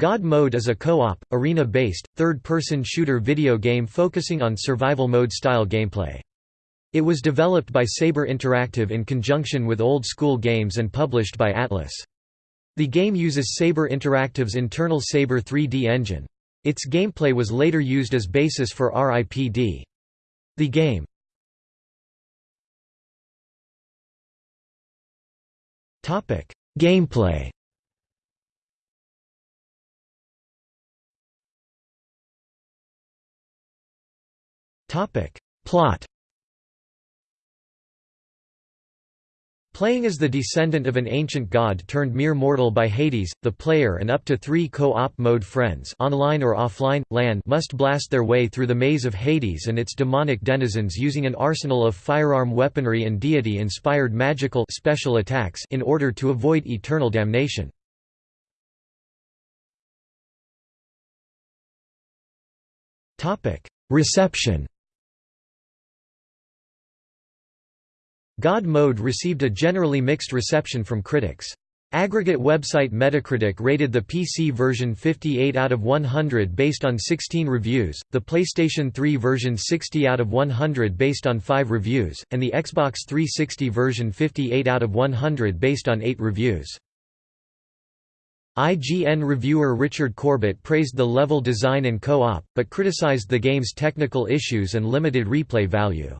God Mode is a co-op, arena-based, third-person shooter video game focusing on survival mode style gameplay. It was developed by Saber Interactive in conjunction with Old School Games and published by Atlus. The game uses Saber Interactive's internal Saber 3D engine. Its gameplay was later used as basis for RIPD. The game Gameplay Topic. Plot Playing as the descendant of an ancient god turned mere mortal by Hades, the player and up to three co-op mode friends online or offline, LAN must blast their way through the maze of Hades and its demonic denizens using an arsenal of firearm weaponry and deity-inspired magical special attacks in order to avoid eternal damnation. Reception God Mode received a generally mixed reception from critics. Aggregate website Metacritic rated the PC version 58 out of 100 based on 16 reviews, the PlayStation 3 version 60 out of 100 based on 5 reviews, and the Xbox 360 version 58 out of 100 based on 8 reviews. IGN reviewer Richard Corbett praised the level design and co-op, but criticized the game's technical issues and limited replay value.